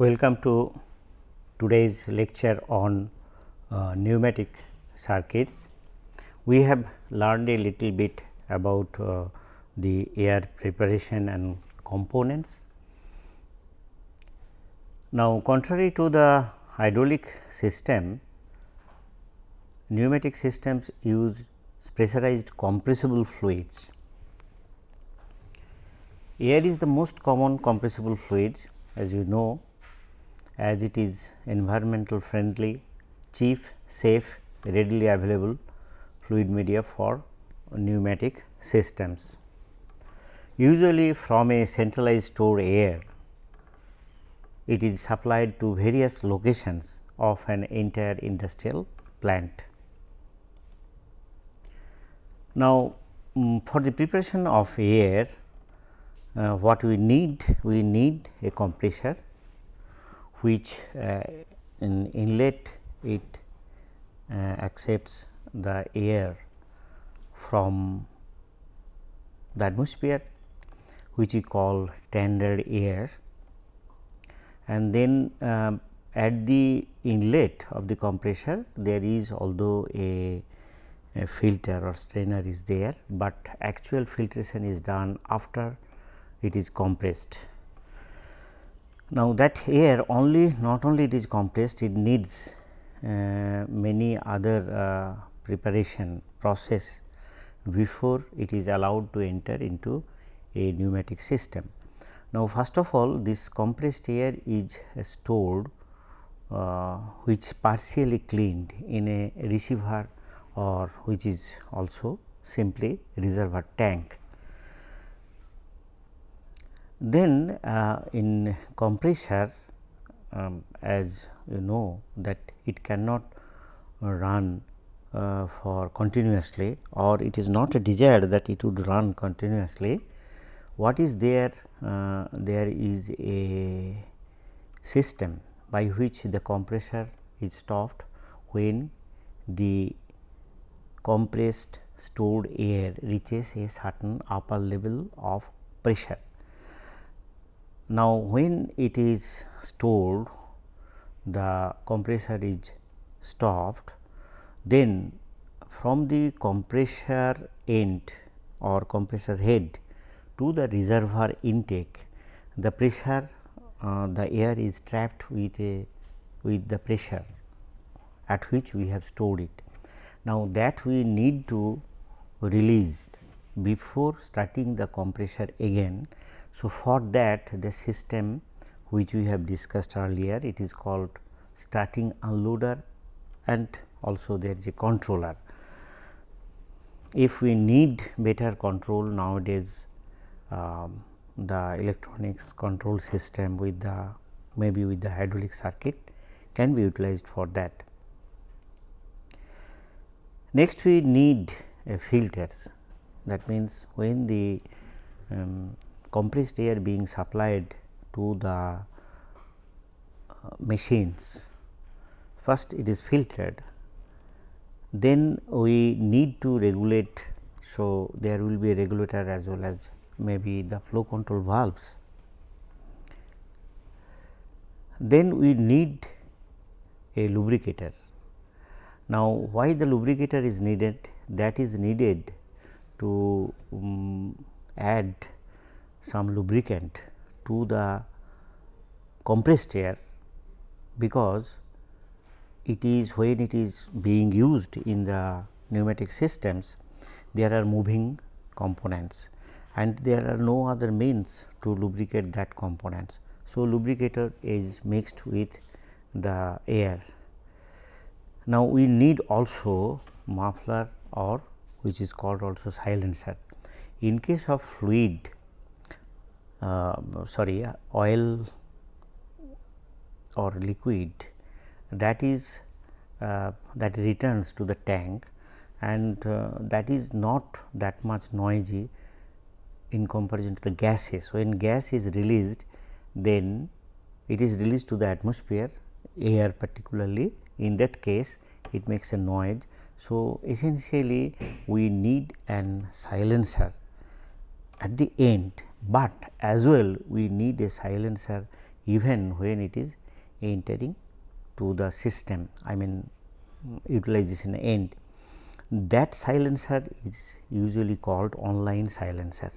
Welcome to today's lecture on uh, pneumatic circuits. We have learned a little bit about uh, the air preparation and components. Now, contrary to the hydraulic system, pneumatic systems use pressurized compressible fluids. Air is the most common compressible fluid as you know as it is environmental friendly, cheap, safe, readily available fluid media for pneumatic systems. Usually from a centralized store air, it is supplied to various locations of an entire industrial plant. Now, um, for the preparation of air, uh, what we need? We need a compressor which uh, in inlet it uh, accepts the air from the atmosphere which we call standard air and then uh, at the inlet of the compressor there is although a, a, filter or strainer is there, but actual filtration is done after it is compressed. Now, that air only not only it is compressed it needs uh, many other uh, preparation process before it is allowed to enter into a pneumatic system. Now, first of all this compressed air is stored uh, which partially cleaned in a receiver or which is also simply reservoir tank. Then uh, in compressor um, as you know that it cannot run uh, for continuously or it is not desired that it would run continuously. What is there? Uh, there is a system by which the compressor is stopped when the compressed stored air reaches a certain upper level of pressure. Now, when it is stored the compressor is stopped then from the compressor end or compressor head to the reservoir intake the pressure uh, the air is trapped with a with the pressure at which we have stored it. Now, that we need to release before starting the compressor again. So, for that the system which we have discussed earlier it is called starting unloader and also there is a controller. If we need better control nowadays um, the electronics control system with the maybe with the hydraulic circuit can be utilized for that. Next we need a filters that means when the um, compressed air being supplied to the uh, machines first it is filtered then we need to regulate. So, there will be a regulator as well as maybe the flow control valves. Then we need a lubricator. Now, why the lubricator is needed? That is needed to um, add some lubricant to the compressed air because it is when it is being used in the pneumatic systems there are moving components and there are no other means to lubricate that components. So, lubricator is mixed with the air. Now, we need also muffler or which is called also silencer. In case of fluid sorry oil or liquid that is uh, that returns to the tank and uh, that is not that much noisy in comparison to the gases. When gas is released then it is released to the atmosphere air particularly in that case it makes a noise. So, essentially we need an silencer at the end, but as well we need a silencer even when it is entering to the system I mean utilization end that silencer is usually called online silencer.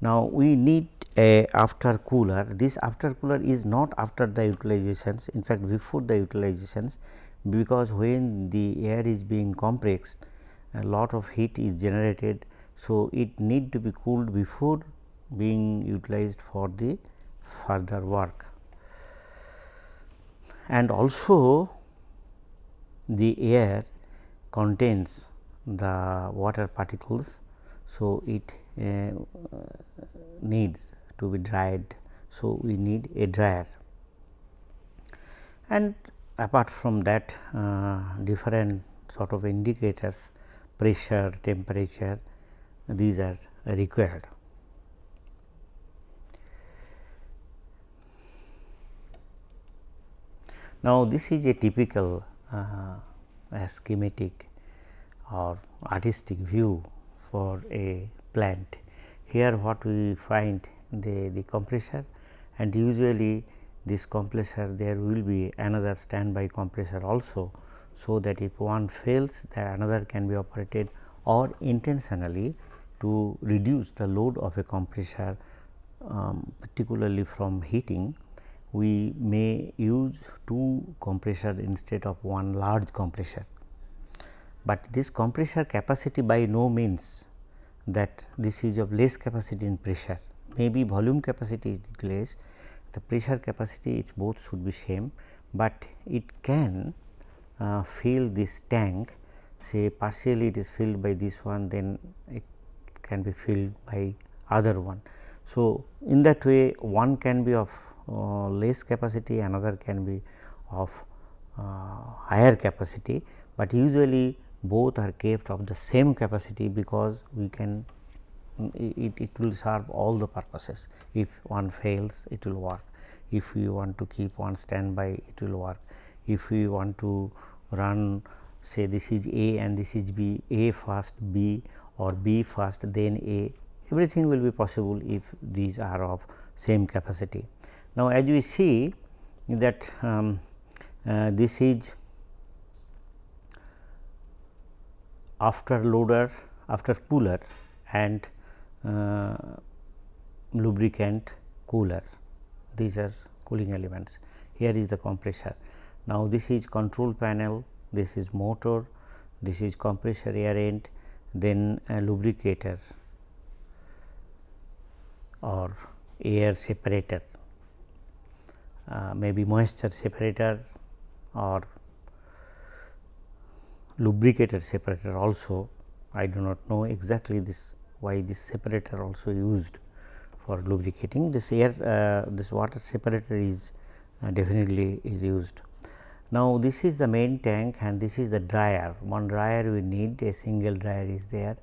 Now, we need a after cooler this after cooler is not after the utilizations in fact before the utilizations because when the air is being compressed a lot of heat is generated. So, it need to be cooled before being utilized for the further work and also the air contains the water particles. So, it uh, needs to be dried. So, we need a dryer and apart from that uh, different sort of indicators pressure, temperature these are required. Now, this is a typical uh, schematic or artistic view for a plant. Here what we find the, the compressor and usually this compressor there will be another standby compressor also. So, that if one fails that another can be operated or intentionally to reduce the load of a compressor um, particularly from heating we may use two compressor instead of one large compressor. But this compressor capacity by no means that this is of less capacity in pressure maybe volume capacity is less the pressure capacity it both should be same, but it can uh, fill this tank say partially it is filled by this one then it can be filled by other one. So, in that way one can be of uh, less capacity another can be of uh, higher capacity, but usually both are kept of the same capacity because we can it, it will serve all the purposes. If one fails it will work, if we want to keep one standby it will work, if we want to run say this is A and this is B, A first B or B first then A everything will be possible if these are of same capacity. Now, as we see that um, uh, this is after loader after cooler and uh, lubricant cooler these are cooling elements here is the compressor. Now, this is control panel this is motor this is compressor air end then a lubricator or air separator uh, maybe moisture separator or lubricator separator also I do not know exactly this why this separator also used for lubricating this air uh, this water separator is uh, definitely is used. Now, this is the main tank and this is the dryer. One dryer we need a single dryer is there.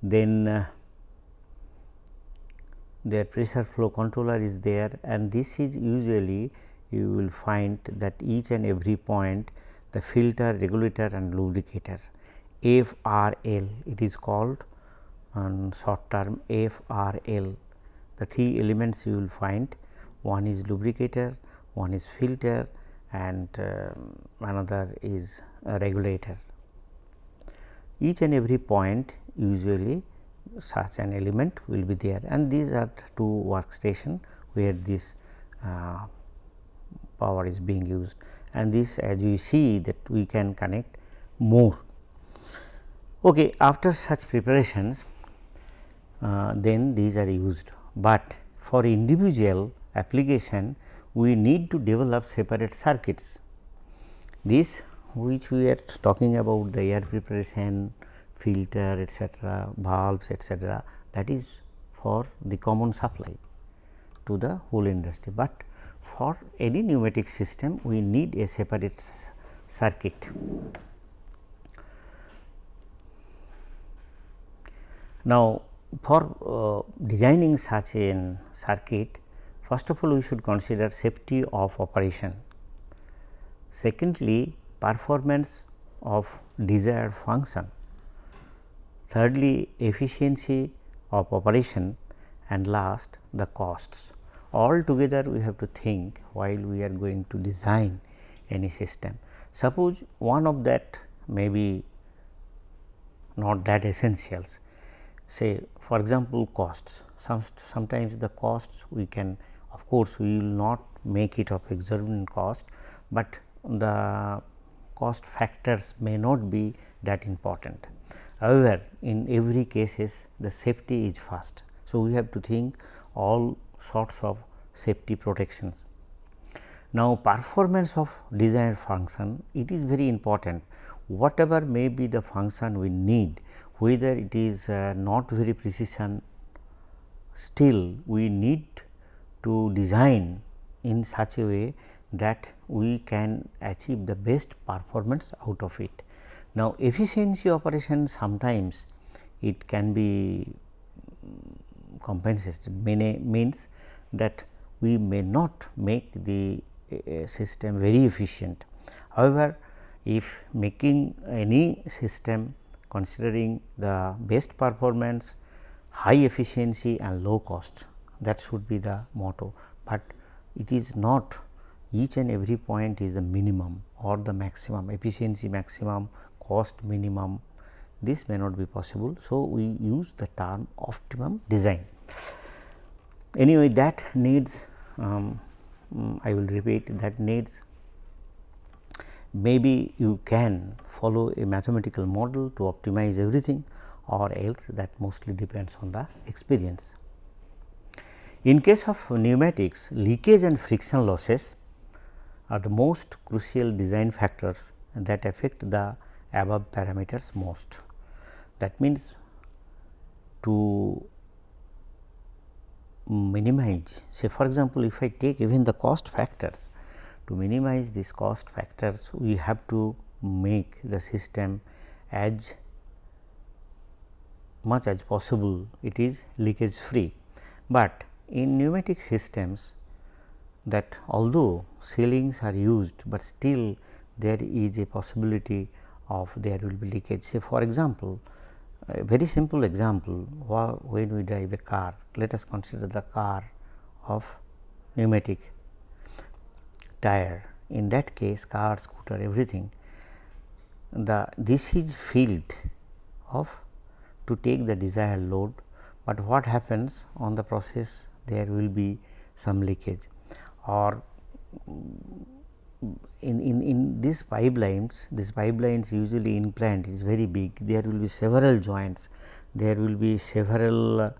Then uh, their pressure flow controller is there and this is usually you will find that each and every point the filter, regulator and lubricator. FRL it is called. On short term FRL. The three elements you will find. One is lubricator, one is filter and uh, another is a regulator. Each and every point usually such an element will be there and these are two workstation where this uh, power is being used and this as we see that we can connect more. Okay, after such preparations uh, then these are used, but for individual application we need to develop separate circuits. This which we are talking about the air preparation, filter etc., valves etc., that is for the common supply to the whole industry, but for any pneumatic system we need a separate circuit. Now, for uh, designing such a circuit first of all we should consider safety of operation. Secondly, performance of desired function. Thirdly, efficiency of operation and last the costs. all together we have to think while we are going to design any system. Suppose one of that may be not that essentials say for example, costs Some, sometimes the costs we can of course, we will not make it of exorbitant cost, but the cost factors may not be that important. However, in every cases the safety is first. So, we have to think all sorts of safety protections. Now, performance of desired function it is very important whatever may be the function we need whether it is uh, not very precision still we need to design in such a way that we can achieve the best performance out of it. Now, efficiency operation sometimes it can be compensated many means that we may not make the uh, system very efficient. However, if making any system considering the best performance, high efficiency and low cost that should be the motto, but it is not each and every point is the minimum or the maximum efficiency maximum cost minimum this may not be possible. So, we use the term optimum design. Anyway, that needs um, mm, I will repeat that needs maybe you can follow a mathematical model to optimize everything or else that mostly depends on the experience. In case of pneumatics, leakage and friction losses are the most crucial design factors that affect the above parameters most. That means, to minimize say for example, if I take even the cost factors to minimize these cost factors we have to make the system as much as possible it is leakage free. But in pneumatic systems that although sealings are used, but still there is a possibility of there will be leakage. Say for example, a very simple example when we drive a car, let us consider the car of pneumatic tire. In that case car, scooter everything the this is filled of to take the desired load, but what happens on the process there will be some leakage. Or in, in, in these pipelines, these pipelines usually in plant is very big, there will be several joints, there will be several uh,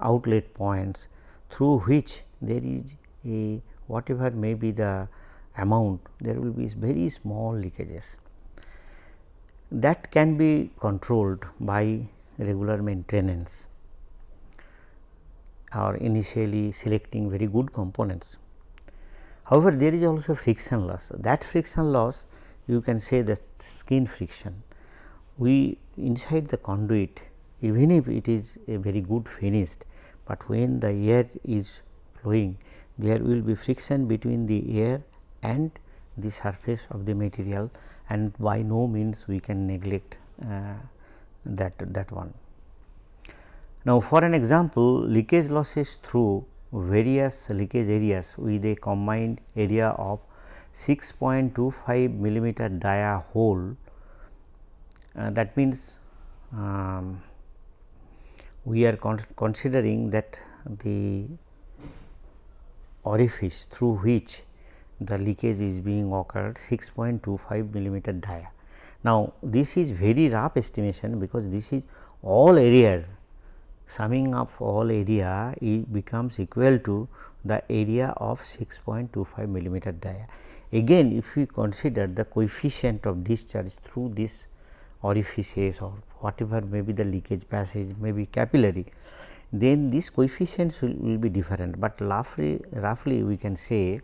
outlet points through which there is a whatever may be the amount, there will be very small leakages. That can be controlled by regular maintenance or initially selecting very good components. However, there is also friction loss that friction loss you can say that skin friction. We inside the conduit even if it is a very good finished, but when the air is flowing there will be friction between the air and the surface of the material and by no means we can neglect uh, that that one. Now, for an example leakage losses through various leakage areas with a combined area of 6.25 millimeter dia hole uh, that means um, we are con considering that the orifice through which the leakage is being occurred 6.25 millimeter dia. Now, this is very rough estimation because this is all area summing up all area it becomes equal to the area of 6.25 millimeter dia. Again if we consider the coefficient of discharge through this orifices or whatever may be the leakage passage may be capillary, then these coefficients will, will be different, but roughly, roughly we can say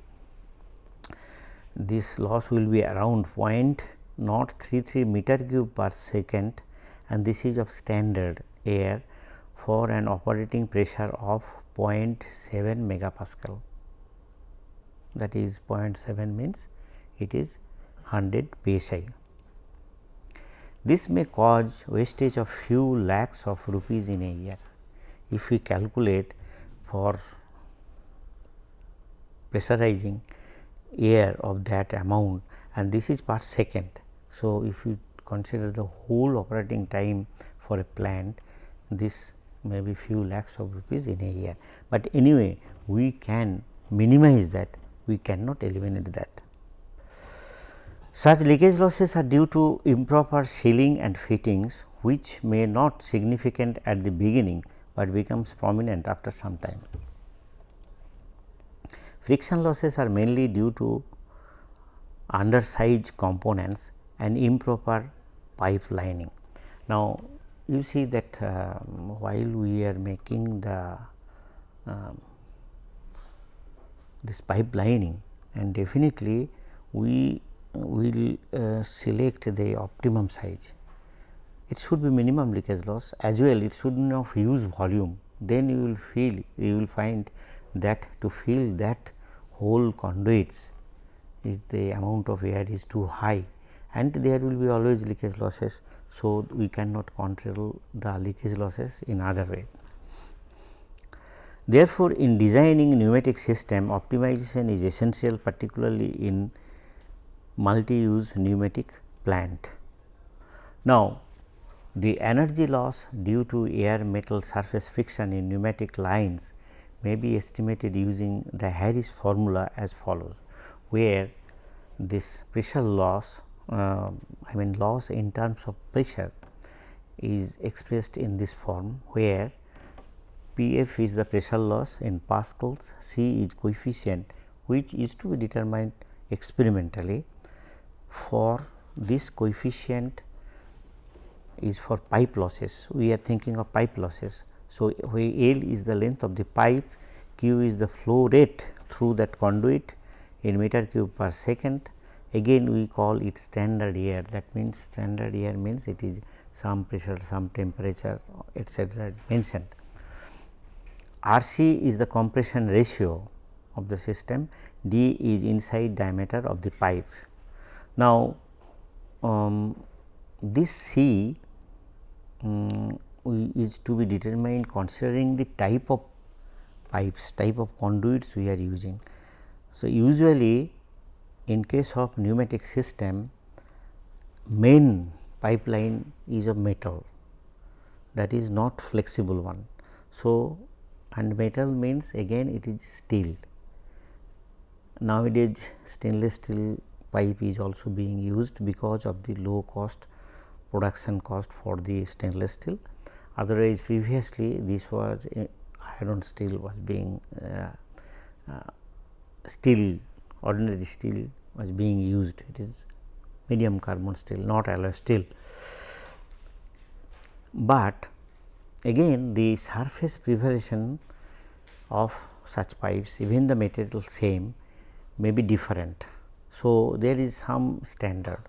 this loss will be around 0.033 meter cube per second and this is of standard air for an operating pressure of 0.7 megapascal that is 0.7 means it is 100 psi. This may cause wastage of few lakhs of rupees in a year. If we calculate for pressurizing air of that amount and this is per second. So, if you consider the whole operating time for a plant this may be few lakhs of rupees in a year, but anyway we can minimize that we cannot eliminate that. Such leakage losses are due to improper sealing and fittings which may not significant at the beginning, but becomes prominent after some time. Friction losses are mainly due to undersized components and improper pipe lining. Now, you see that uh, while we are making the uh, this pipe lining and definitely we will uh, select the optimum size. It should be minimum leakage loss as well it should not huge volume then you will feel you will find that to fill that whole conduits if the amount of air is too high and there will be always leakage losses. So, we cannot control the leakage losses in other way. Therefore, in designing pneumatic system optimization is essential particularly in multi-use pneumatic plant. Now, the energy loss due to air metal surface friction in pneumatic lines may be estimated using the Harris formula as follows, where this pressure loss uh, I mean loss in terms of pressure is expressed in this form where P f is the pressure loss in pascals, C is coefficient which is to be determined experimentally for this coefficient is for pipe losses we are thinking of pipe losses. So, where L is the length of the pipe Q is the flow rate through that conduit in meter cube per second again we call it standard air that means standard air means it is some pressure some temperature etc. mentioned. R c is the compression ratio of the system d is inside diameter of the pipe now, um, this C um, is to be determined considering the type of pipes, type of conduits we are using. So, usually in case of pneumatic system main pipeline is of metal that is not flexible one. So, and metal means again it is steel. Nowadays stainless steel pipe is also being used because of the low cost production cost for the stainless steel. Otherwise, previously this was uh, iron steel was being uh, uh, steel ordinary steel was being used it is medium carbon steel not alloy steel. But again the surface preparation of such pipes even the material same may be different so, there is some standard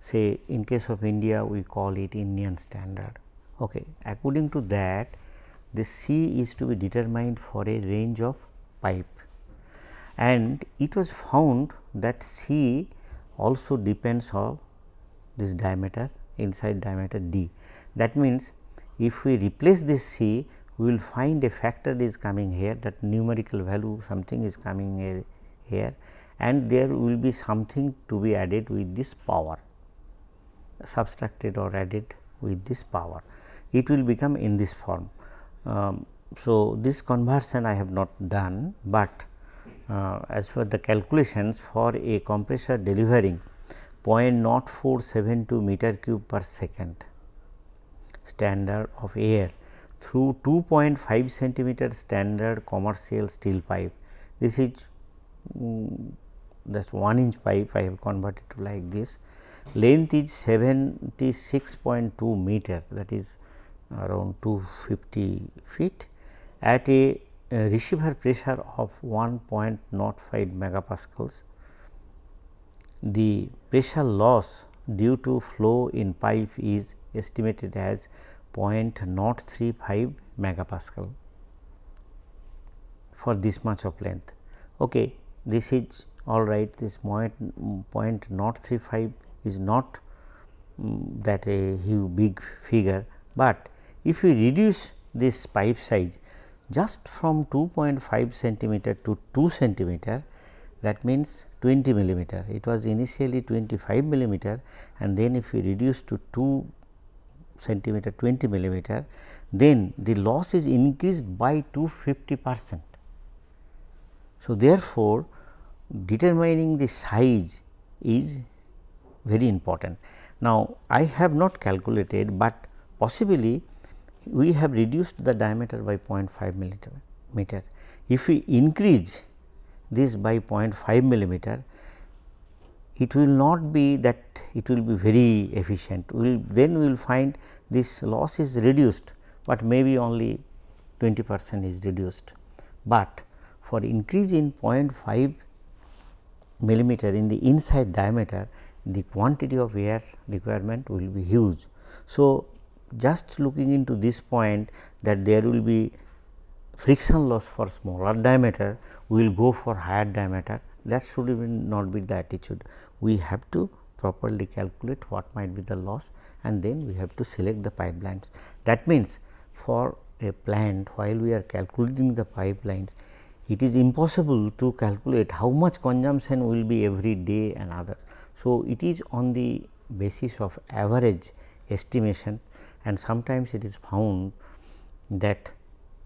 say in case of India we call it Indian standard. Okay. According to that the C is to be determined for a range of pipe and it was found that C also depends on this diameter inside diameter d. That means, if we replace this C we will find a factor is coming here that numerical value something is coming here and there will be something to be added with this power subtracted or added with this power it will become in this form. Um, so, this conversion I have not done, but uh, as per the calculations for a compressor delivering 0.0472 meter cube per second standard of air through 2.5 centimeter standard commercial steel pipe. This is um, just 1 inch pipe I have converted to like this. Length is 76.2 meter that is around 250 feet at a, receiver pressure of 1.05 megapascals. The pressure loss due to flow in pipe is estimated as 0.035 megapascal for this much of length. Okay, this is all right this point, 0.035 is not um, that a huge big figure, but if we reduce this pipe size just from 2.5 centimeter to 2 centimeter that means 20 millimeter. It was initially 25 millimeter and then if we reduce to 2 centimeter 20 millimeter, then the loss is increased by 250 percent. So, therefore, determining the size is very important. Now, I have not calculated, but possibly we have reduced the diameter by 0.5 millimeter. If we increase this by 0.5 millimeter, it will not be that it will be very efficient. We will then we will find this loss is reduced, but maybe only 20 percent is reduced. But for increase in 0.5 millimeter in the inside diameter, the quantity of air requirement will be huge. So, just looking into this point that there will be friction loss for smaller diameter, we will go for higher diameter that should even not be the attitude. We have to properly calculate what might be the loss and then we have to select the pipelines. That means, for a plant while we are calculating the pipelines, it is impossible to calculate how much consumption will be every day and others. So, it is on the basis of average estimation and sometimes it is found that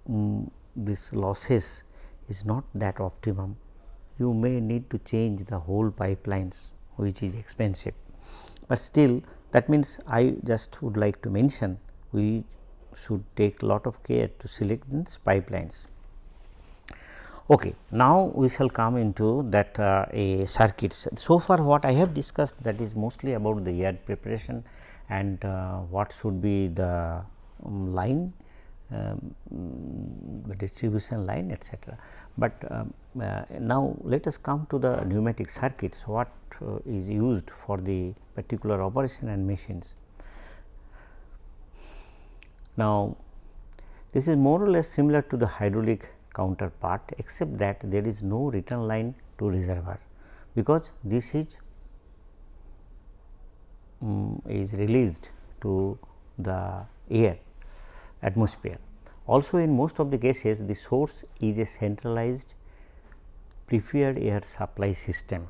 um, this losses is not that optimum. You may need to change the whole pipelines which is expensive, but still that means I just would like to mention we should take lot of care to select these pipelines. Okay. Now, we shall come into that uh, a circuits. So far what I have discussed that is mostly about the air preparation and uh, what should be the um, line um, distribution line etc. But um, uh, now, let us come to the pneumatic circuits what uh, is used for the particular operation and machines. Now, this is more or less similar to the hydraulic counterpart except that there is no return line to reservoir because this is um, is released to the air atmosphere. Also in most of the cases the source is a centralized preferred air supply system.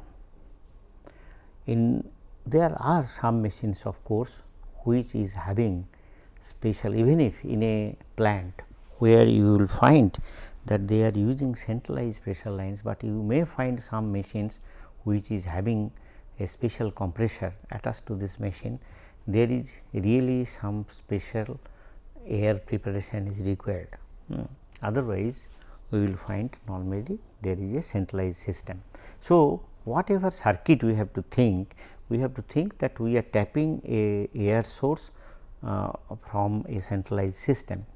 In there are some machines of course, which is having special even if in a plant where you will find that they are using centralized pressure lines, but you may find some machines which is having a special compressor attached to this machine. There is really some special air preparation is required. Hmm. Otherwise, we will find normally there is a centralized system. So, whatever circuit we have to think, we have to think that we are tapping a air source uh, from a centralized system.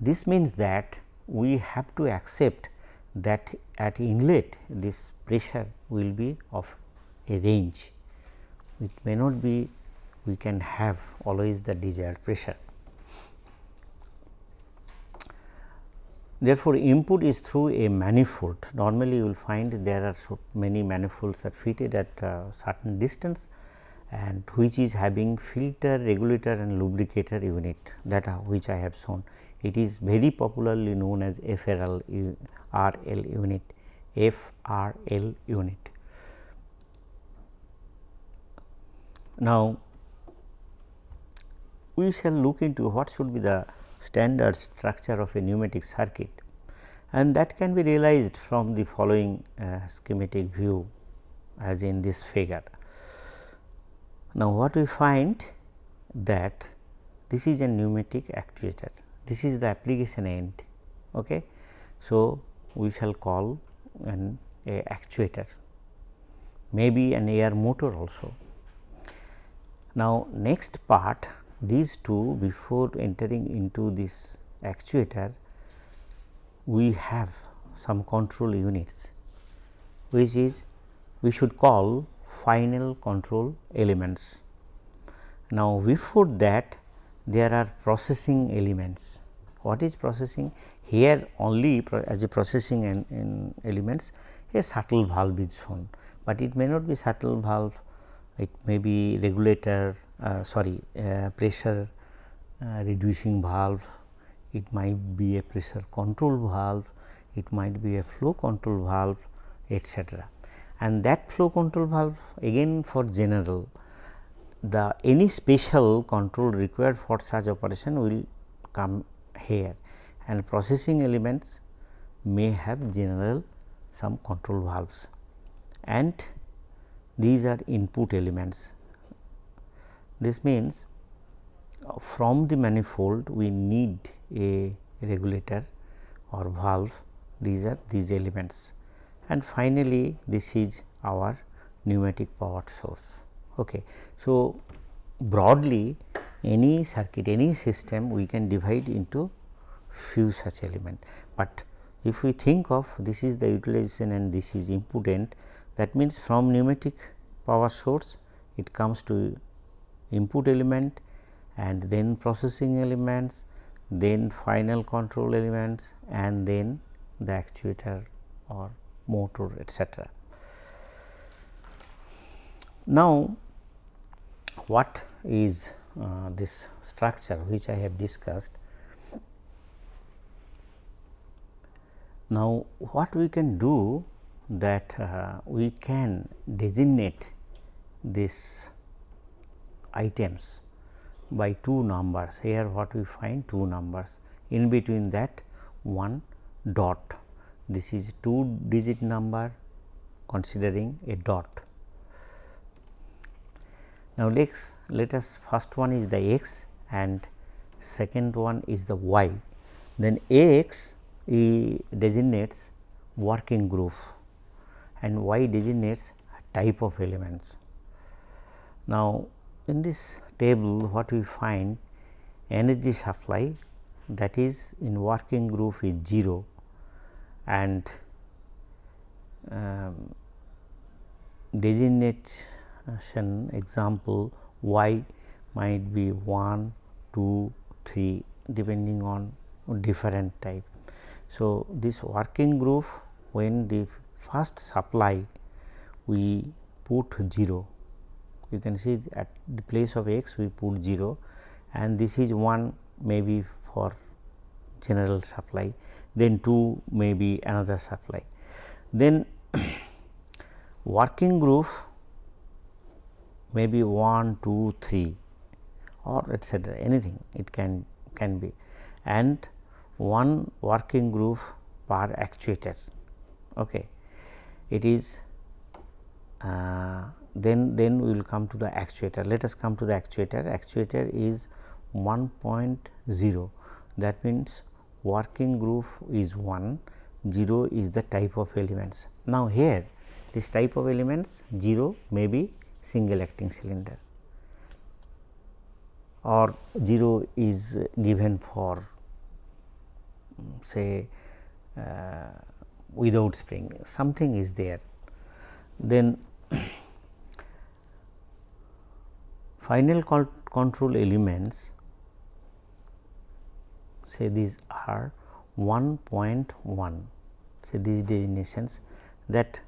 This means that we have to accept that at inlet this pressure will be of a range. It may not be we can have always the desired pressure. Therefore, input is through a manifold. Normally, you will find there are so many manifolds are fitted at a certain distance and which is having filter, regulator and lubricator unit that which I have shown. It is very popularly known as FRL RL unit, FRL unit. Now, we shall look into what should be the standard structure of a pneumatic circuit and that can be realized from the following uh, schematic view as in this figure. Now, what we find that this is a pneumatic actuator, this is the application end. Okay. So, we shall call an a actuator, maybe an air motor also. Now, next part these two before entering into this actuator we have some control units which is we should call final control elements. Now, before that there are processing elements. What is processing? Here only as a processing and, and elements a shuttle valve is shown, but it may not be shuttle valve, it may be regulator uh, sorry uh, pressure uh, reducing valve, it might be a pressure control valve, it might be a flow control valve etc. and that flow control valve again for general the any special control required for such operation will come here. And processing elements may have general some control valves. And these are input elements. This means uh, from the manifold we need a regulator or valve these are these elements and finally, this is our pneumatic power source. Okay. So, broadly any circuit any system we can divide into few such element, but if we think of this is the utilization and this is input end that means from pneumatic power source it comes to input element and then processing elements then final control elements and then the actuator or motor etc. Now, what is uh, this structure which I have discussed. Now, what we can do that uh, we can designate this items by two numbers. Here what we find two numbers. In between that one dot. This is two digit number considering a dot. Now, let's let us first one is the x and second one is the y. Then x designates working group and y designates type of elements. Now, in this table what we find energy supply that is in working group is 0 and um, designation example y might be 1, 2, 3 depending on different type. So, this working group when the first supply we put 0 you can see at the place of x we put 0 and this is 1 maybe for general supply then 2 may be another supply. Then working group may be 1, 2, 3 or etcetera anything it can can be and one working group per actuator. Okay. It is uh, then then we will come to the actuator. Let us come to the actuator. Actuator is 1.0 that means working group is 1, 0 is the type of elements. Now, here this type of elements 0 may be single acting cylinder or 0 is given for say uh, without spring something is there. Then final control elements say these are 1.1 say these designations that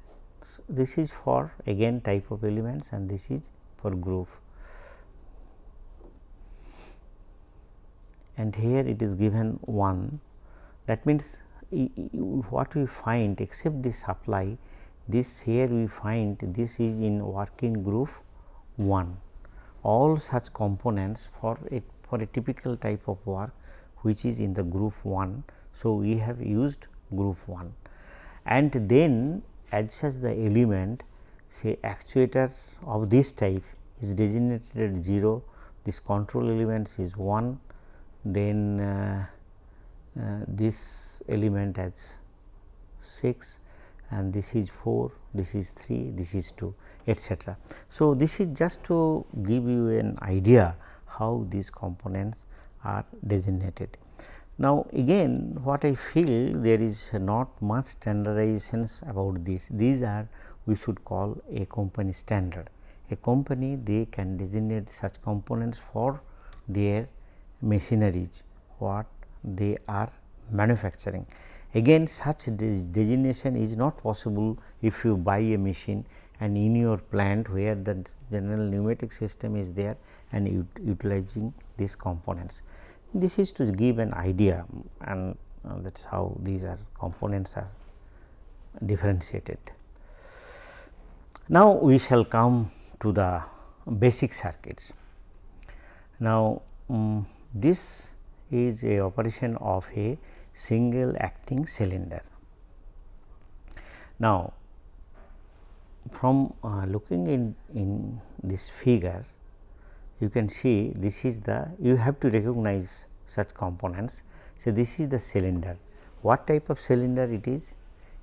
this is for again type of elements and this is for group and here it is given 1 that means what we find except the supply this here we find this is in working group 1 all such components for a for a typical type of work which is in the group 1. So, we have used group 1 and then as such the element say actuator of this type is designated at 0, this control elements is 1, then uh, Uh, this element has 6 and this is 4, this is 3, this is 2 etcetera. So, this is just to give you an idea how these components are designated. Now, again what I feel there is not much standardizations about this, these are we should call a company standard. A company they can designate such components for their machineries what they are manufacturing. Again such designation is not possible if you buy a machine and in your plant where the general pneumatic system is there and utilizing these components. This is to give an idea and uh, that is how these are components are differentiated. Now, we shall come to the basic circuits. Now, um, this is a operation of a single acting cylinder. Now, from uh, looking in, in this figure, you can see this is the you have to recognize such components. So, this is the cylinder. What type of cylinder it is?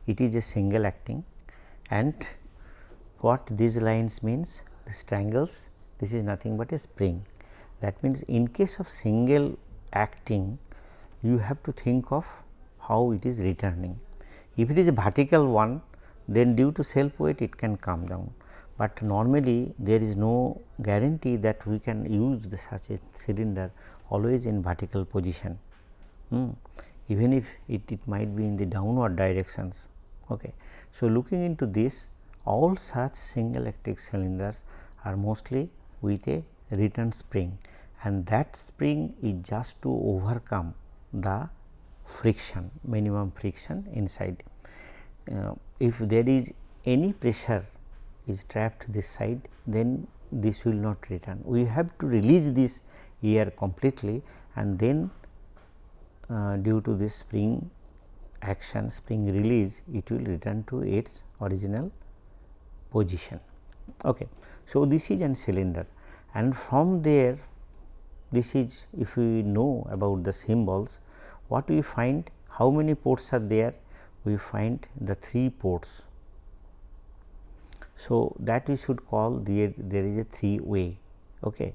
It is a single acting and what these lines means? The triangles this is nothing but a spring. That means, in case of single acting you have to think of how it is returning. If it is a vertical one then due to self weight it can come down, but normally there is no guarantee that we can use the such a cylinder always in vertical position, hmm. even if it, it might be in the downward directions. Okay. So, looking into this all such single acting cylinders are mostly with a return spring and that spring is just to overcome the friction minimum friction inside. Uh, if there is any pressure is trapped this side then this will not return. We have to release this air completely and then uh, due to this spring action spring release it will return to its original position. Okay. So, this is an cylinder and from there this is if we know about the symbols what we find how many ports are there we find the 3 ports. So, that we should call there there is a 3 way okay.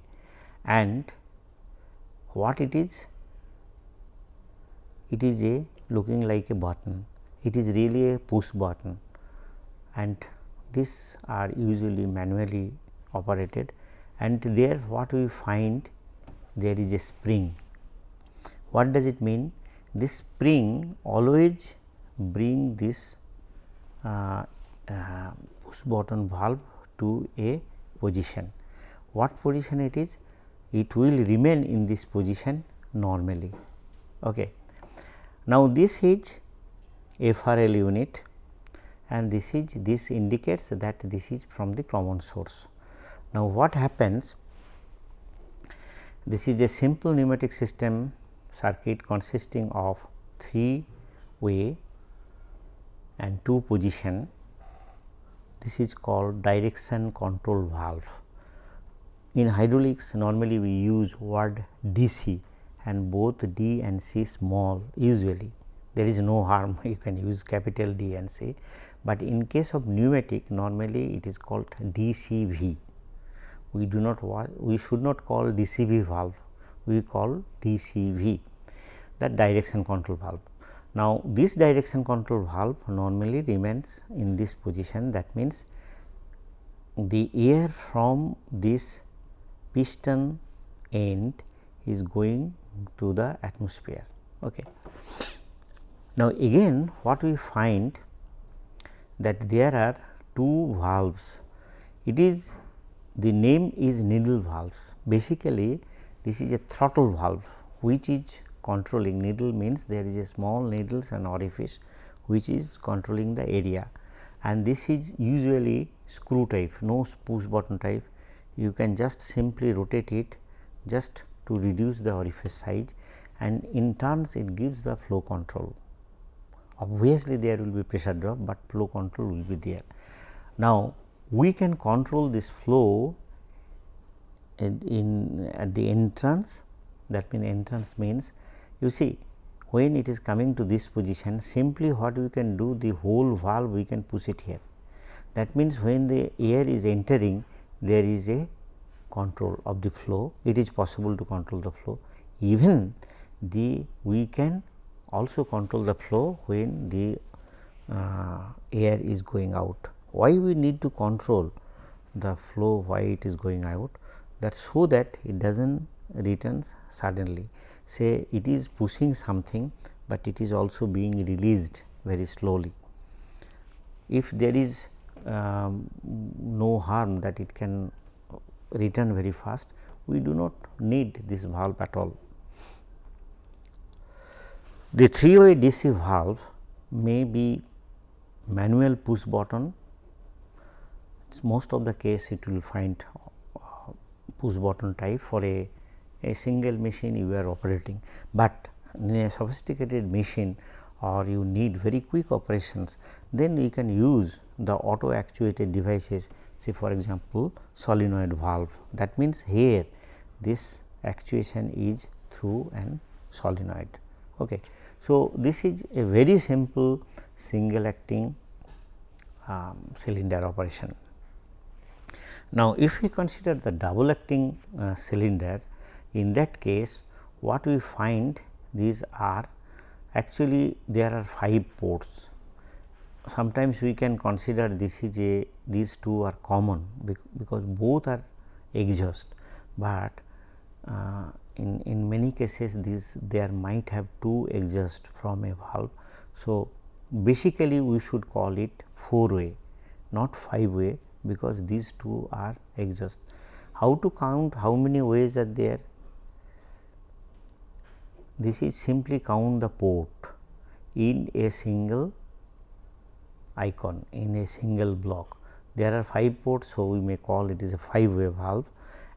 and what it is it is a looking like a button it is really a push button and these are usually manually operated and there what we find there is a spring. What does it mean? This spring always bring this uh, uh, push button valve to a position. What position it is? It will remain in this position normally. Okay. Now, this is FRL unit and this is this indicates that this is from the common source. Now, what happens this is a simple pneumatic system circuit consisting of 3 way and 2 position. This is called direction control valve. In hydraulics normally we use word DC and both D and C small usually there is no harm you can use capital D and C, but in case of pneumatic normally it is called DCV we do not we should not call DCV valve, we call DCV that direction control valve. Now, this direction control valve normally remains in this position that means, the air from this piston end is going to the atmosphere. Okay. Now, again what we find that there are two valves. It is the name is needle valves. Basically, this is a throttle valve which is controlling needle means there is a small needles and orifice which is controlling the area and this is usually screw type no push button type you can just simply rotate it just to reduce the orifice size and in turns it gives the flow control obviously there will be pressure drop, but flow control will be there. Now, we can control this flow in, in at the entrance. That means entrance means you see when it is coming to this position simply what we can do the whole valve we can push it here. That means, when the air is entering there is a control of the flow. It is possible to control the flow. Even the we can also control the flow when the uh, air is going out why we need to control the flow why it is going out that so that it does not returns suddenly say it is pushing something, but it is also being released very slowly. If there is um, no harm that it can return very fast, we do not need this valve at all. The three way DC valve may be manual push button most of the case it will find uh, push button type for a, a single machine you are operating, but in a sophisticated machine or you need very quick operations then you can use the auto actuated devices say for example solenoid valve that means here this actuation is through an solenoid. Okay. So, this is a very simple single acting um, cylinder operation. Now, if we consider the double acting uh, cylinder in that case what we find these are actually there are 5 ports. Sometimes we can consider this is a these two are common because both are exhaust, but uh, in, in many cases these there might have two exhaust from a valve. So, basically we should call it 4 way not 5 way because these two are exhaust. How to count how many ways are there? This is simply count the port in a single icon in a single block. There are 5 ports, so we may call it is a 5 way valve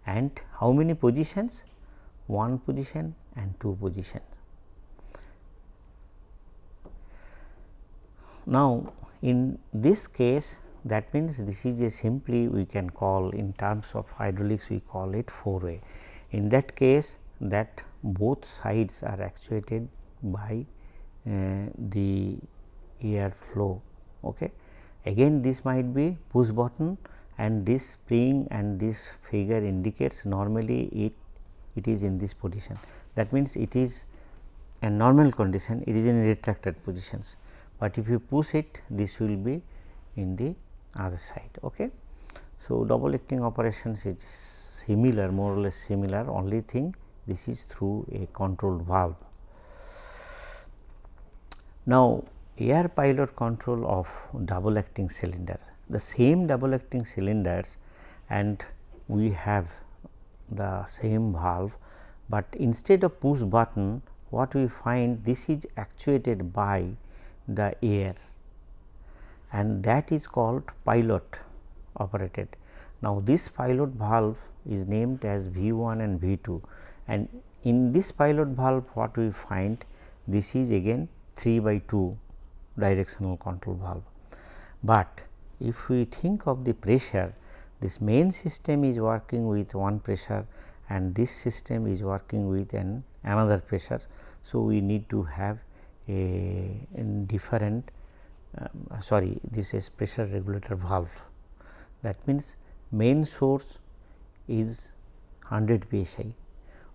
and how many positions? One position and two positions. Now, in this case that means, this is a simply we can call in terms of hydraulics we call it 4 way. In that case that both sides are actuated by uh, the air flow. Okay. Again this might be push button and this spring and this figure indicates normally it it is in this position. That means, it is a normal condition it is in retracted positions, but if you push it this will be in the other side. Okay. So, double acting operations is similar more or less similar only thing this is through a controlled valve. Now, air pilot control of double acting cylinders the same double acting cylinders and we have the same valve, but instead of push button what we find this is actuated by the air and that is called pilot operated. Now, this pilot valve is named as V 1 and V 2 and in this pilot valve what we find this is again 3 by 2 directional control valve. But if we think of the pressure this main system is working with one pressure and this system is working with an another pressure. So, we need to have a, a different uh, sorry this is pressure regulator valve that means main source is 100 psi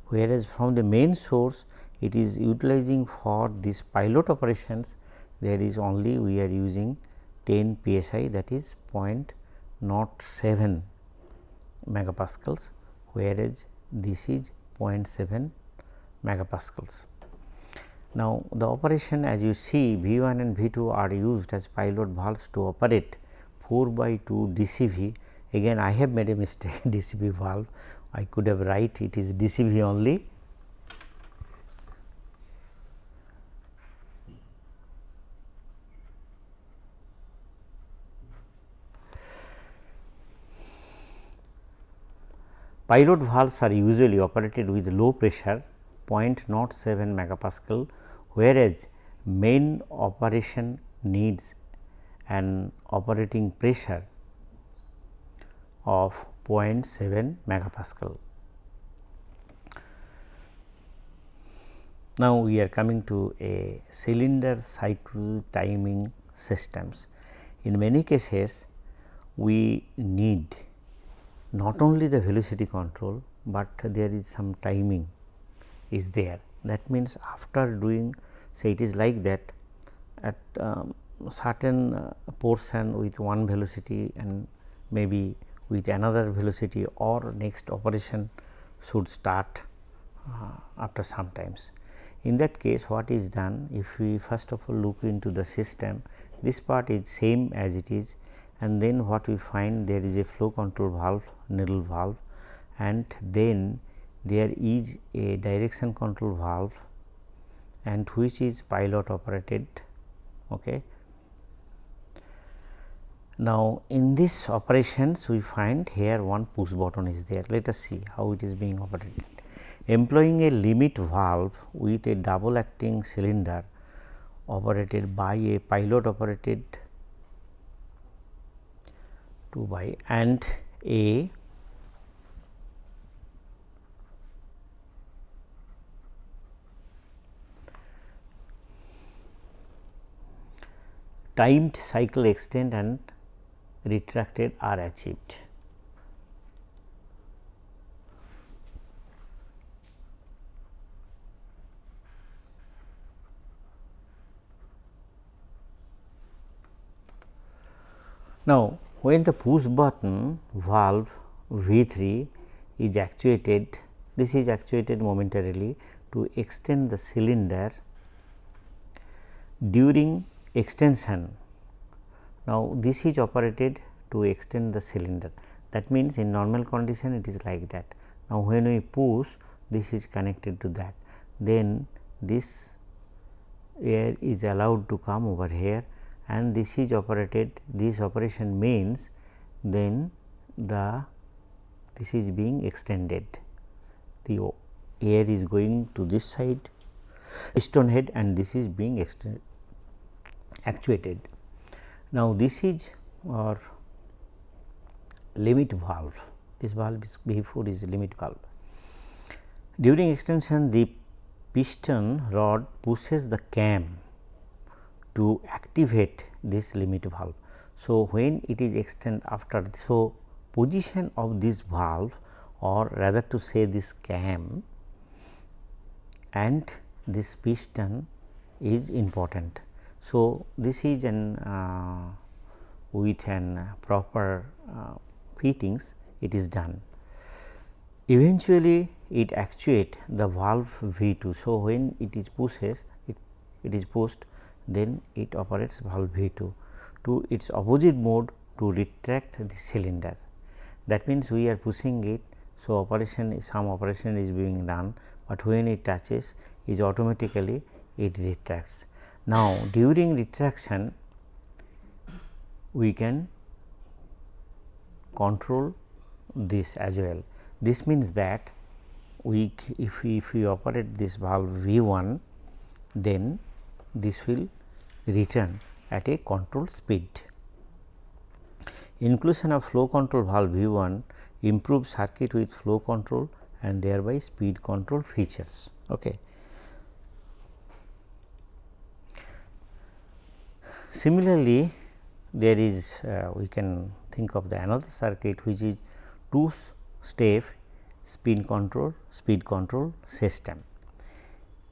whereas from the main source it is utilizing for this pilot operations there is only we are using 10 psi that is 0.07 megapascals whereas this is 0.7 megapascals. Now, the operation as you see V 1 and V 2 are used as pilot valves to operate 4 by 2 DCV. Again I have made a mistake DCV valve, I could have write it is DCV only. Pilot valves are usually operated with low pressure 0.07 megapascal whereas main operation needs an operating pressure of 0.7 megapascal. Now, we are coming to a cylinder cycle timing systems. In many cases, we need not only the velocity control, but there is some timing is there. That means, after doing say it is like that at um, certain uh, portion with one velocity and maybe with another velocity or next operation should start uh, after some times. In that case what is done if we first of all look into the system this part is same as it is and then what we find there is a flow control valve needle valve and then there is a direction control valve and which is pilot operated. Okay. Now, in this operations we find here one push button is there. Let us see how it is being operated. Employing a limit valve with a double acting cylinder operated by a pilot operated 2 by and a timed cycle extend and retracted are achieved. Now, when the push button valve V 3 is actuated, this is actuated momentarily to extend the cylinder during extension. Now, this is operated to extend the cylinder that means in normal condition it is like that. Now, when we push this is connected to that then this air is allowed to come over here and this is operated this operation means then the this is being extended the air is going to this side piston head and this is being extended actuated. Now, this is our limit valve this valve is before is limit valve. During extension the piston rod pushes the cam to activate this limit valve. So, when it is extend after so position of this valve or rather to say this cam and this piston is important. So, this is an uh, with an proper uh, fittings it is done. Eventually, it actuate the valve V 2. So, when it is pushes it, it is pushed then it operates valve V 2 to its opposite mode to retract the cylinder. That means, we are pushing it. So, operation some operation is being done, but when it touches is automatically it retracts. Now, during retraction we can control this as well. This means that we if we, if we operate this valve V 1 then this will return at a control speed. Inclusion of flow control valve V 1 improves circuit with flow control and thereby speed control features. Okay. Similarly, there is uh, we can think of the another circuit which is two step speed control speed control system.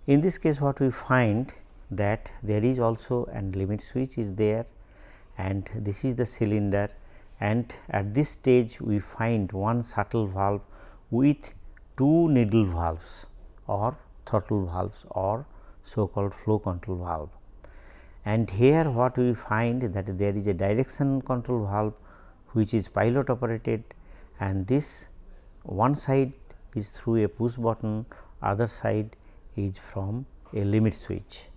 In this case what we find that there is also an limit switch is there and this is the cylinder and at this stage we find one shuttle valve with two needle valves or throttle valves or so called flow control valve. And here what we find that there is a direction control valve which is pilot operated and this one side is through a push button other side is from a limit switch.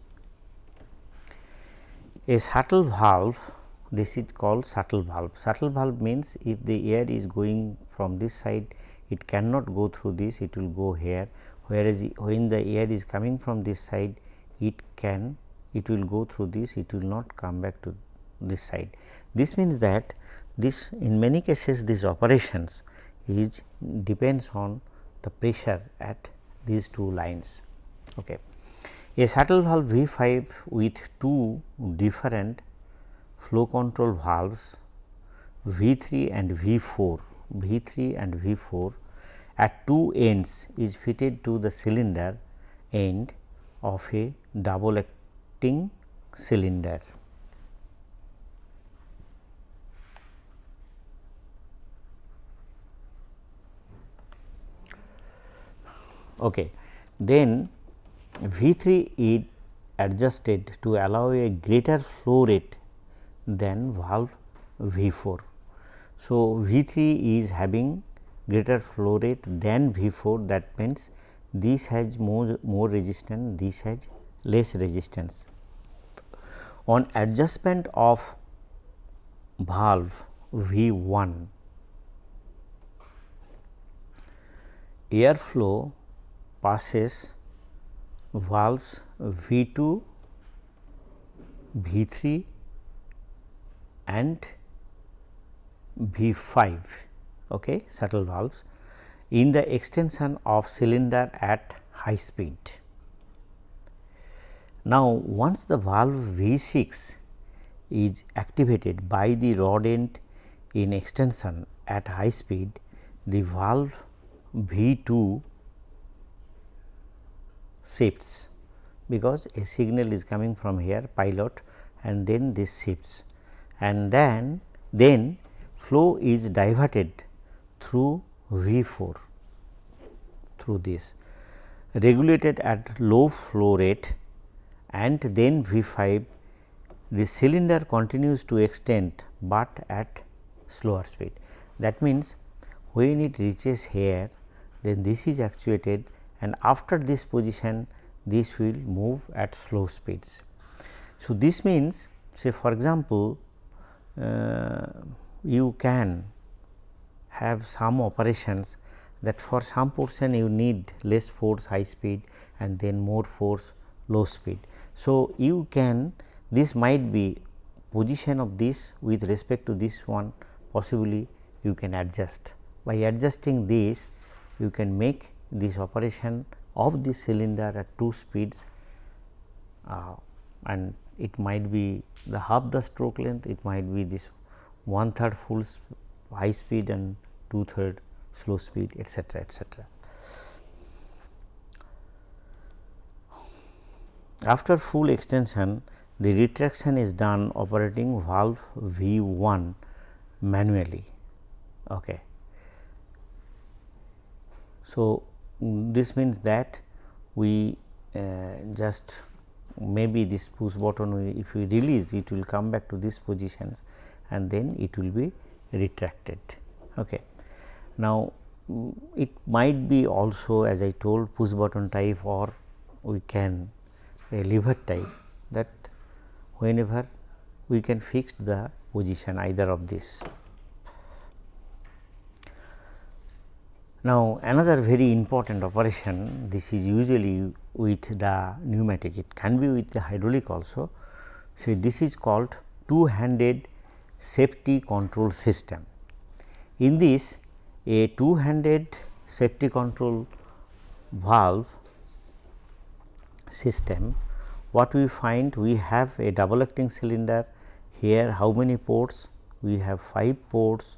A shuttle valve this is called shuttle valve. Shuttle valve means if the air is going from this side it cannot go through this it will go here whereas when the air is coming from this side it can it will go through this it will not come back to this side. This means that this in many cases these operations is depends on the pressure at these two lines. Okay. A shuttle valve V 5 with two different flow control valves V 3 and V 4, V 3 and V 4 at two ends is fitted to the cylinder end of a double acting cylinder. Okay. Then V 3 is adjusted to allow a greater flow rate than valve V 4. So, V 3 is having greater flow rate than V 4 that means this has more, more resistance, this has less resistance. On adjustment of valve V 1 airflow passes valves V 2, V 3 and V 5 okay, shuttle valves in the extension of cylinder at high speed. Now, once the valve V 6 is activated by the rod end in extension at high speed, the valve V 2 shifts because a signal is coming from here pilot and then this shifts. And then then flow is diverted through V 4 through this. Regulated at low flow rate and then V 5 the cylinder continues to extend, but at slower speed. That means, when it reaches here then this is actuated and after this position this will move at slow speeds. So, this means say for example, uh, you can have some operations that for some portion you need less force high speed and then more force low speed. So, you can this might be position of this with respect to this one possibly you can adjust. By adjusting this you can make this operation of this cylinder at two speeds uh, and it might be the half the stroke length, it might be this one third full high speed and two third slow speed etcetera etcetera. After full extension the retraction is done operating valve V 1 manually. Okay. So, this means that we uh, just maybe this push button we, if we release it will come back to these positions and then it will be retracted. Okay. Now, it might be also as I told push button type or we can a lever type that whenever we can fix the position either of this. Now, another very important operation this is usually with the pneumatic it can be with the hydraulic also. So, this is called two handed safety control system. In this a two handed safety control valve system what we find we have a double acting cylinder here how many ports we have 5 ports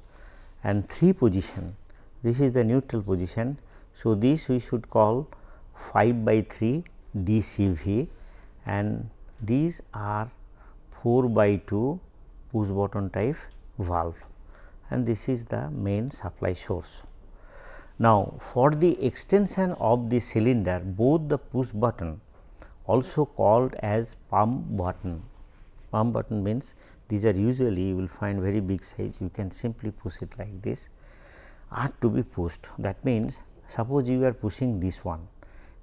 and 3 position this is the neutral position. So, this we should call 5 by 3 DCV and these are 4 by 2 push button type valve and this is the main supply source. Now, for the extension of the cylinder both the push button also called as palm button. Palm button means these are usually you will find very big size you can simply push it like this are to be pushed that means suppose you are pushing this one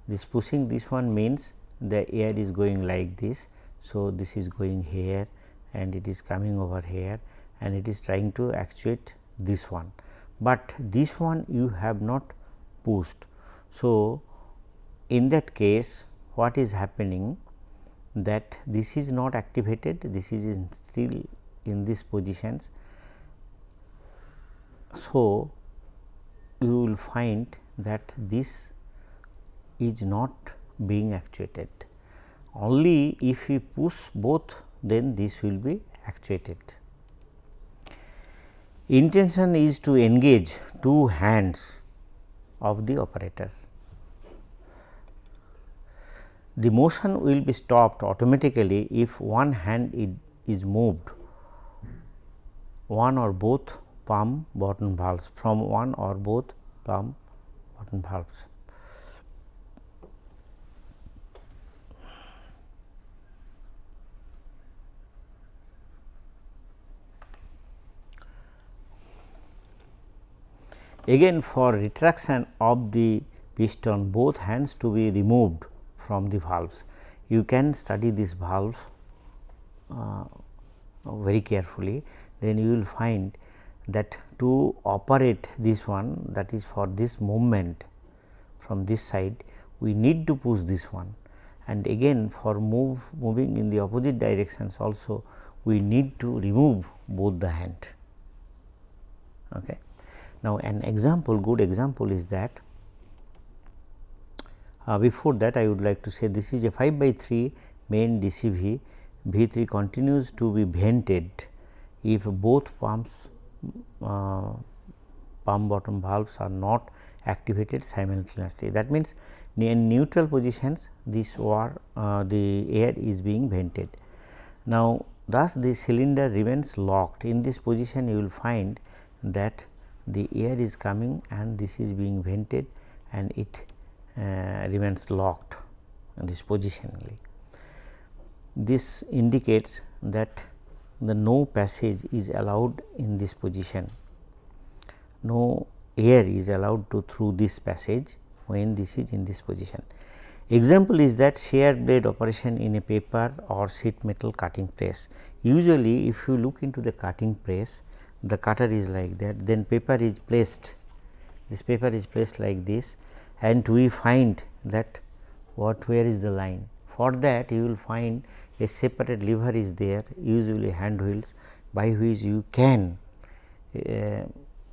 this pushing this one means the air is going like this. So, this is going here and it is coming over here and it is trying to actuate this one, but this one you have not pushed. So, in that case what is happening that this is not activated this is in still in these positions. So, you will find that this is not being actuated only if we push both then this will be actuated. Intention is to engage two hands of the operator the motion will be stopped automatically if one hand is moved one or both palm button valves from one or both palm button valves. Again for retraction of the piston both hands to be removed from the valves. You can study this valve uh, very carefully. then you will find that to operate this one that is for this movement from this side we need to push this one and again for move moving in the opposite directions also we need to remove both the hand. Okay. Now, an example good example is that uh, before that I would like to say this is a 5 by 3 main DCV V 3 continues to be vented if both pumps uh, palm button valves are not activated simultaneously. That means, in neutral positions this war uh, the air is being vented. Now, thus the cylinder remains locked in this position you will find that the air is coming and this is being vented and it Uh, remains locked in this positionally. This indicates that the no passage is allowed in this position, no air is allowed to through this passage when this is in this position. Example is that shear blade operation in a paper or sheet metal cutting press. Usually if you look into the cutting press, the cutter is like that, then paper is placed, this paper is placed like this and we find that what where is the line. For that you will find a separate lever is there usually hand wheels by which you can uh,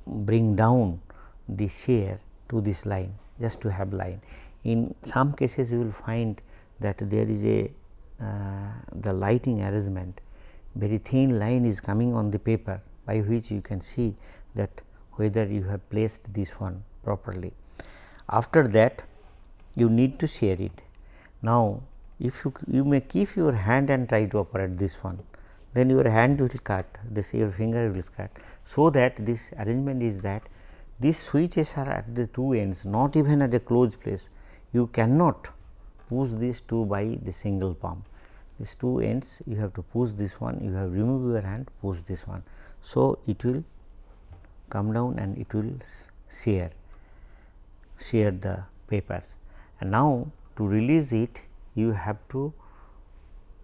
bring down the shear to this line just to have line. In some cases you will find that there is a uh, the lighting arrangement very thin line is coming on the paper by which you can see that whether you have placed this one properly. After that you need to shear it. Now, if you, you may keep your hand and try to operate this one, then your hand will cut, this your finger will cut. So, that this arrangement is that these switches are at the two ends not even at a closed place. You cannot push these two by the single palm. These two ends you have to push this one, you have remove your hand push this one. So, it will come down and it will shear, shear the papers. And now, to release it you have to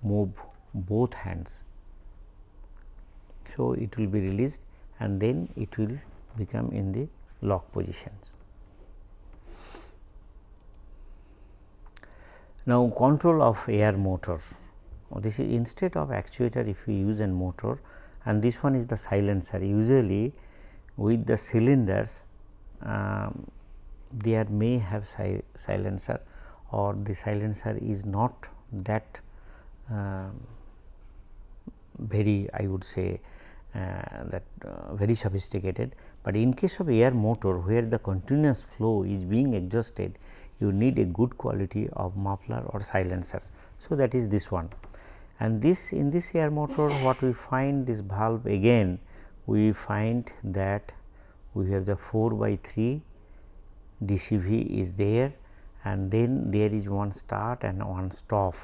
move both hands. So, it will be released and then it will become in the lock positions. Now, control of air motor. This is instead of actuator if we use a motor and this one is the silencer. Usually with the cylinders um, there may have si silencer or the silencer is not that uh, very I would say uh, that uh, very sophisticated, but in case of air motor where the continuous flow is being exhausted you need a good quality of muffler or silencers. So, that is this one and this in this air motor what we find this valve again we find that we have the 4 by 3 DCV is there and then there is one start and one stop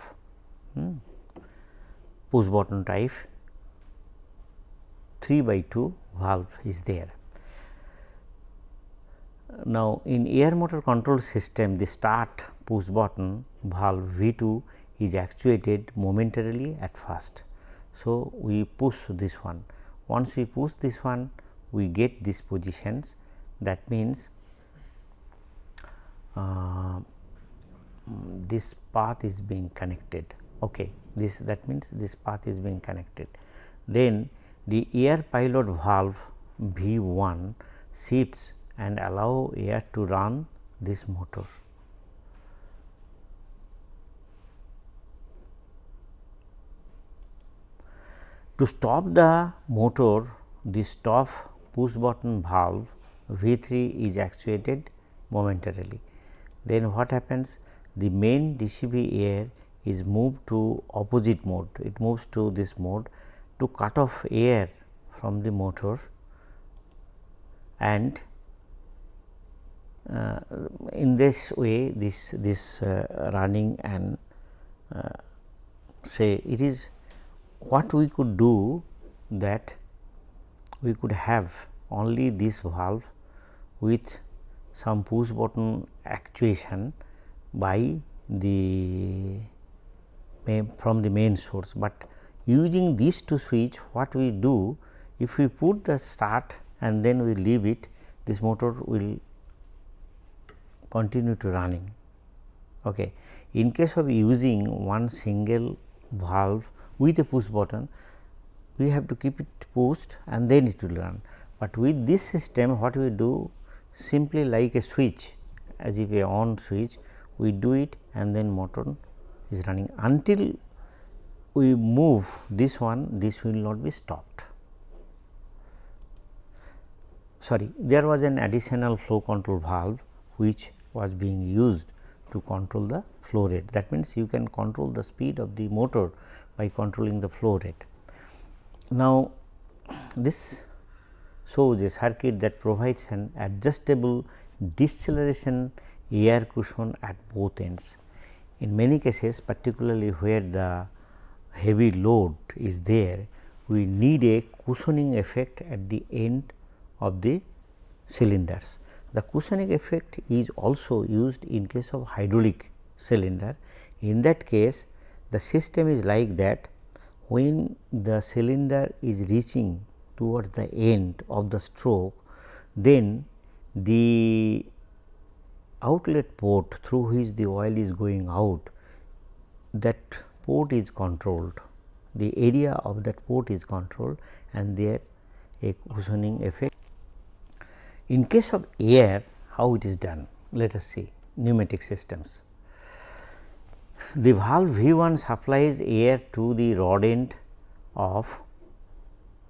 hmm. push button type 3 by 2 valve is there. Now, in air motor control system the start push button valve V 2 is actuated momentarily at first. So, we push this one once we push this one we get these positions that means uh, this path is being connected okay this that means this path is being connected then the air pilot valve V1 shifts and allow air to run this motor. To stop the motor, the stop push button valve V3 is actuated momentarily. Then what happens? The main DCV air is moved to opposite mode, it moves to this mode to cut off air from the motor and uh, in this way this this uh, running and uh, say it is what we could do that we could have only this valve with some push button actuation by the from the main source, but using these two switch what we do if we put the start and then we leave it this motor will continue to running. Okay. In case of using one single valve with a push button we have to keep it pushed and then it will run, but with this system what we do simply like a switch as if a on switch we do it and then motor is running until we move this one this will not be stopped. Sorry there was an additional flow control valve which was being used to control the flow rate that means you can control the speed of the motor by controlling the flow rate. Now, this shows a circuit that provides an adjustable deceleration air cushion at both ends. In many cases particularly where the heavy load is there, we need a cushioning effect at the end of the cylinders. The cushioning effect is also used in case of hydraulic cylinder. In that case, the system is like that when the cylinder is reaching towards the end of the stroke, then the outlet port through which the oil is going out that port is controlled the area of that port is controlled and there a cushioning effect. In case of air how it is done let us see pneumatic systems. The valve V 1 supplies air to the rod end of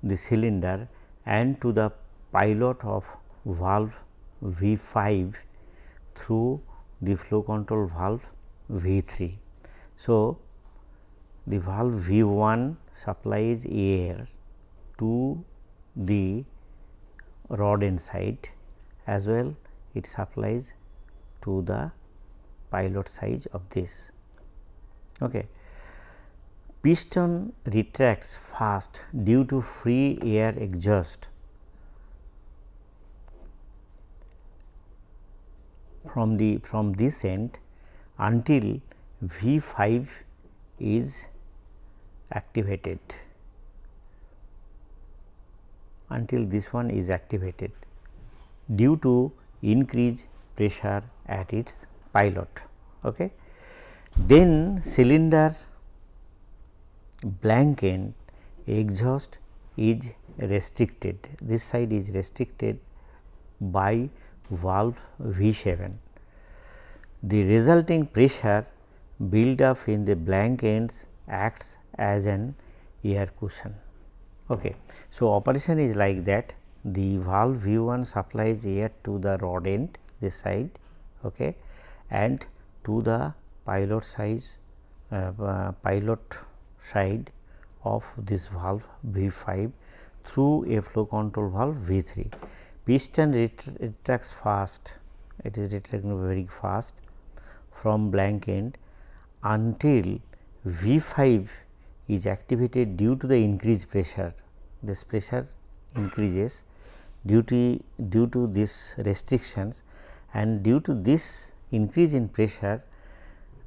the cylinder and to the pilot of valve V 5 through the flow control valve V 3. So, the valve V 1 supplies air to the rod end side as well it supplies to the pilot size of this. Okay. Piston retracts fast due to free air exhaust from the from this end until V 5 is activated until this one is activated due to increased pressure at its pilot. Okay. Then cylinder blank end exhaust is restricted, this side is restricted by valve V 7. The resulting pressure build up in the blank ends acts as an air cushion. Okay. So, operation is like that the valve V 1 supplies air to the rod end this side okay, and to the pilot size uh, uh, pilot side of this valve V 5 through a flow control valve V 3. Piston retracts fast, it is retracting very fast from blank end until V 5 is activated due to the increased pressure. This pressure increases due to due to this restrictions and due to this increase in pressure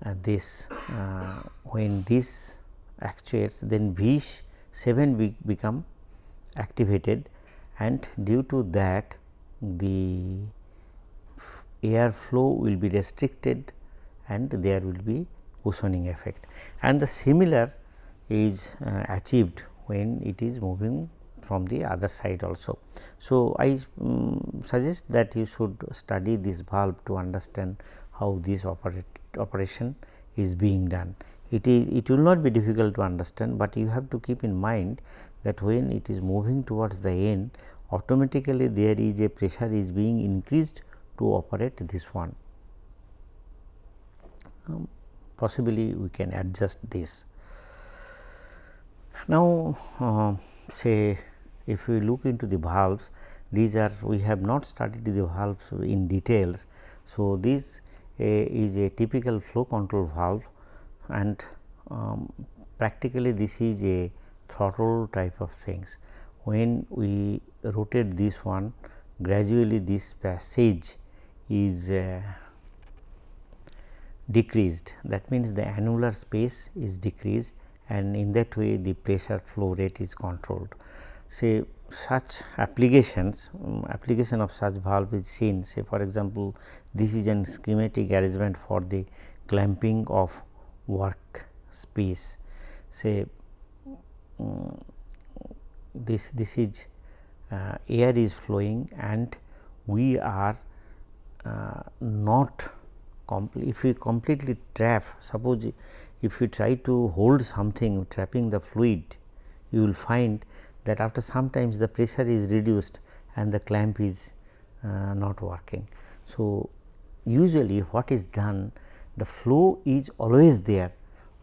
uh, this uh, when this actuates then V 7 be become activated and due to that the air flow will be restricted and there will be cushioning effect and the similar is uh, achieved when it is moving from the other side also. So, I um, suggest that you should study this valve to understand how this operation is being done. It is it will not be difficult to understand, but you have to keep in mind that when it is moving towards the end automatically there is a pressure is being increased to operate this one. Um, possibly we can adjust this. Now, uh, say if we look into the valves these are we have not studied the valves in details. So, this uh, is a typical flow control valve and um, practically this is a throttle type of things. When we rotate this one gradually this passage is uh, decreased that means the annular space is decreased and in that way the pressure flow rate is controlled. say such applications um, application of such valve is seen say for example, this is an schematic arrangement for the clamping of work space say um, this this is uh, air is flowing and we are uh, not if we completely trap suppose if you try to hold something trapping the fluid you will find that after sometimes the pressure is reduced and the clamp is uh, not working. So, usually what is done the flow is always there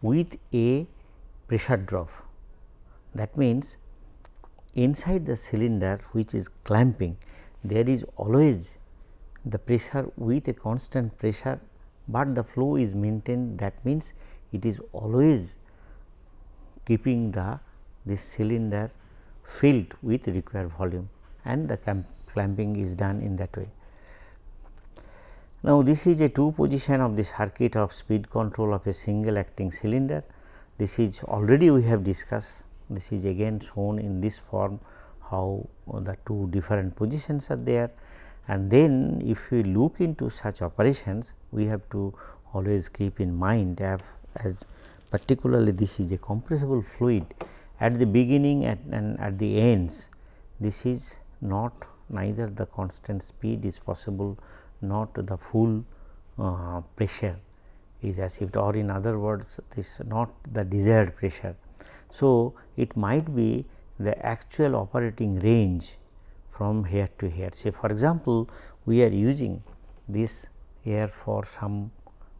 with a pressure drop. That means, inside the cylinder which is clamping there is always the pressure with a constant pressure, but the flow is maintained that means it is always keeping the this cylinder filled with required volume and the clamping is done in that way. Now, this is a two position of the circuit of speed control of a single acting cylinder. This is already we have discussed, this is again shown in this form how the two different positions are there and then if we look into such operations we have to always keep in mind as, particularly this is a compressible fluid at the beginning at, and at the ends this is not neither the constant speed is possible not the full uh, pressure is achieved or in other words this not the desired pressure. So, it might be the actual operating range from here to here say for example, we are using this air for some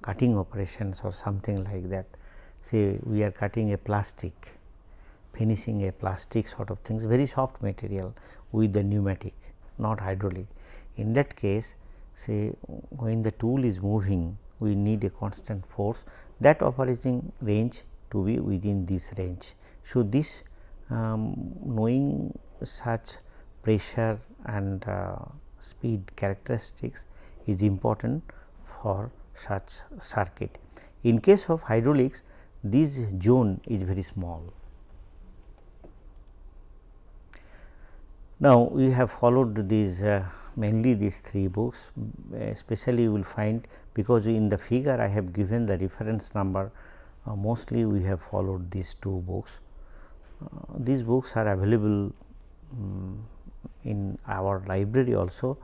cutting operations or something like that say we are cutting a plastic finishing a plastic sort of things very soft material with the pneumatic not hydraulic. In that case say when the tool is moving we need a constant force that operating range to be within this range. So, this um, knowing such pressure and uh, speed characteristics is important for such circuit. In case of hydraulics this zone is very small Now, we have followed these uh, mainly these three books especially you will find because in the figure I have given the reference number uh, mostly we have followed these two books. Uh, these books are available um, in our library also.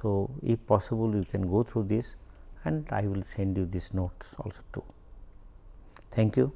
So, if possible you can go through this and I will send you these notes also too. Thank you.